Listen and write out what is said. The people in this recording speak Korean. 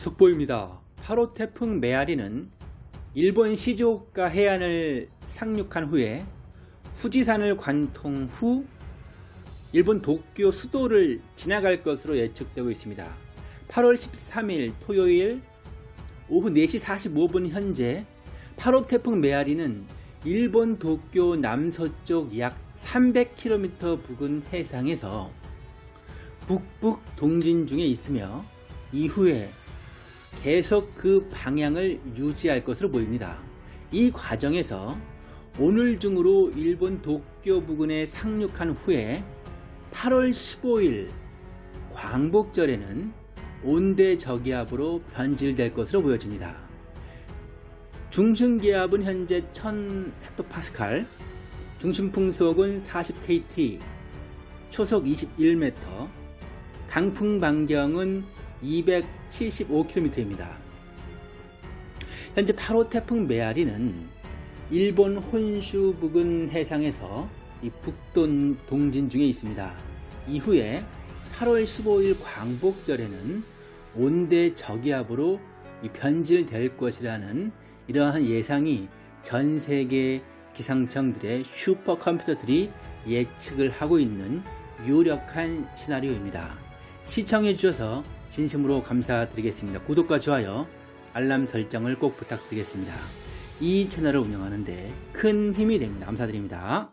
속보입니다. 8호 태풍 메아리는 일본 시즈오카 해안을 상륙한 후에 후지산을 관통 후 일본 도쿄 수도를 지나갈 것으로 예측되고 있습니다. 8월 13일 토요일 오후 4시 45분 현재 8호 태풍 메아리는 일본 도쿄 남서쪽 약 300km 부근 해상에서 북북 동진 중에 있으며 이후에 계속 그 방향을 유지할 것으로 보입니다. 이 과정에서 오늘 중으로 일본 도쿄 부근에 상륙한 후에 8월 15일 광복절에는 온대 저기압으로 변질될 것으로 보여집니다. 중심기압은 현재 1000헥토파스칼, 중심풍속은 40kt, 초속 21m, 강풍 반경은 275km입니다. 현재 8호 태풍 메아리는 일본 혼슈 부근 해상에서 이 북동 동진 중에 있습니다. 이후에 8월 15일 광복절에는 온대 저기압으로 변질될 것이라는 이러한 예상이 전 세계 기상청들의 슈퍼컴퓨터들이 예측을 하고 있는 유력한 시나리오입니다. 시청해 주셔서 진심으로 감사드리겠습니다. 구독과 좋아요, 알람 설정을 꼭 부탁드리겠습니다. 이 채널을 운영하는데 큰 힘이 됩니다. 감사드립니다.